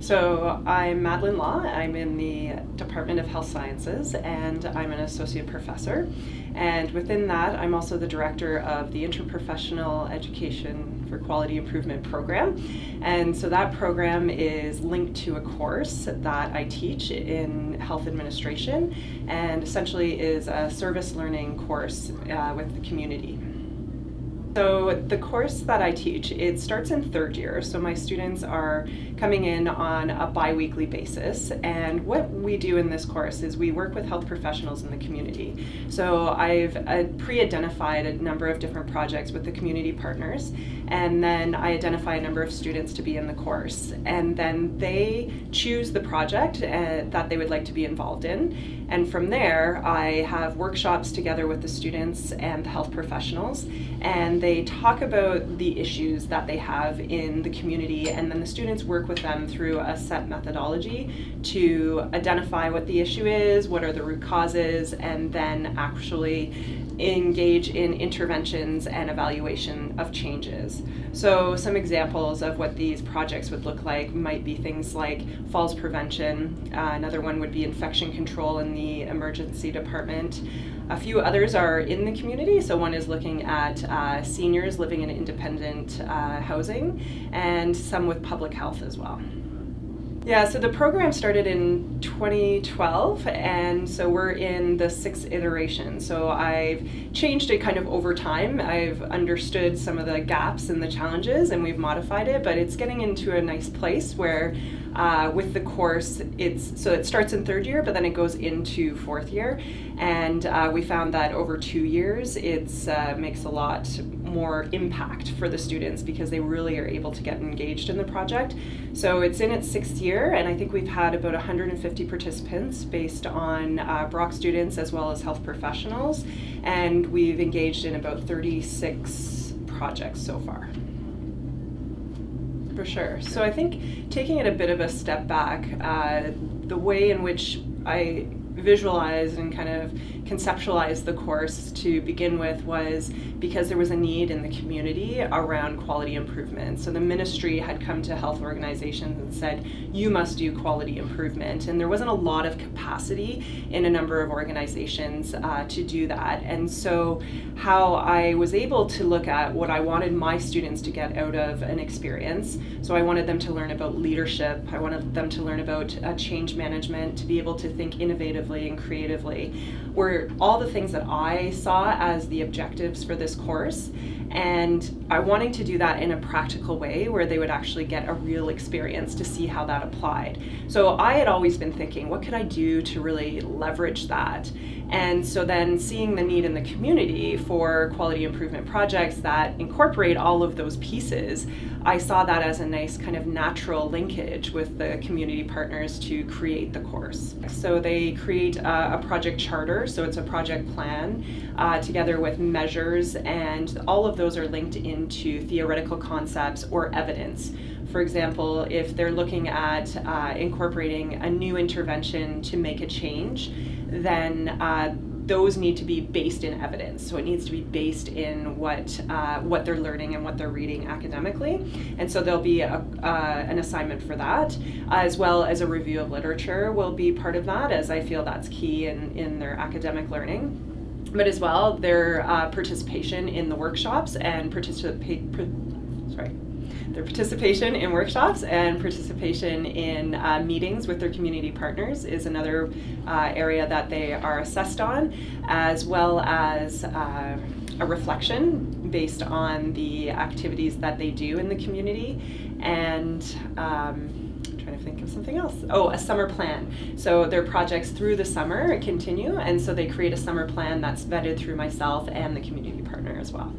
So I'm Madeline Law. I'm in the Department of Health Sciences and I'm an associate professor. And within that, I'm also the director of the Interprofessional Education for Quality Improvement program. And so that program is linked to a course that I teach in health administration and essentially is a service learning course uh, with the community. So the course that I teach, it starts in third year. So my students are coming in on a bi-weekly basis. And what we do in this course is we work with health professionals in the community. So I've uh, pre-identified a number of different projects with the community partners. And then I identify a number of students to be in the course. And then they choose the project uh, that they would like to be involved in. And from there, I have workshops together with the students and the health professionals. And they talk about the issues that they have in the community and then the students work with them through a set methodology to identify what the issue is, what are the root causes, and then actually engage in interventions and evaluation of changes. So some examples of what these projects would look like might be things like falls prevention, uh, another one would be infection control in the emergency department, a few others are in the community, so one is looking at uh, seniors living in independent uh, housing and some with public health as well. Yeah, so the program started in 2012, and so we're in the sixth iteration. So I've changed it kind of over time. I've understood some of the gaps and the challenges, and we've modified it, but it's getting into a nice place where uh, with the course, it's so it starts in third year, but then it goes into fourth year, and uh, we found that over two years, it uh, makes a lot more impact for the students because they really are able to get engaged in the project. So it's in its sixth year and I think we've had about 150 participants based on uh, Brock students as well as health professionals and we've engaged in about 36 projects so far. For sure. So I think taking it a bit of a step back, uh, the way in which I visualize and kind of conceptualize the course to begin with was because there was a need in the community around quality improvement. So the ministry had come to health organizations and said, you must do quality improvement. And there wasn't a lot of capacity in a number of organizations uh, to do that. And so how I was able to look at what I wanted my students to get out of an experience. So I wanted them to learn about leadership. I wanted them to learn about uh, change management, to be able to think innovatively and creatively all the things that I saw as the objectives for this course and I wanting to do that in a practical way where they would actually get a real experience to see how that applied. So I had always been thinking, what could I do to really leverage that? And so then seeing the need in the community for quality improvement projects that incorporate all of those pieces, I saw that as a nice kind of natural linkage with the community partners to create the course. So they create a, a project charter, so it's a project plan, uh, together with measures, and all of those are linked into theoretical concepts or evidence. For example, if they're looking at uh, incorporating a new intervention to make a change, then uh, those need to be based in evidence. So it needs to be based in what uh, what they're learning and what they're reading academically. And so there'll be a, uh, an assignment for that, as well as a review of literature will be part of that, as I feel that's key in, in their academic learning but as well their uh, participation in the workshops and participate, sorry, their participation in workshops and participation in uh, meetings with their community partners is another uh, area that they are assessed on, as well as uh, a reflection based on the activities that they do in the community and um, trying to think of something else. Oh, a summer plan. So their projects through the summer continue, and so they create a summer plan that's vetted through myself and the community partner as well.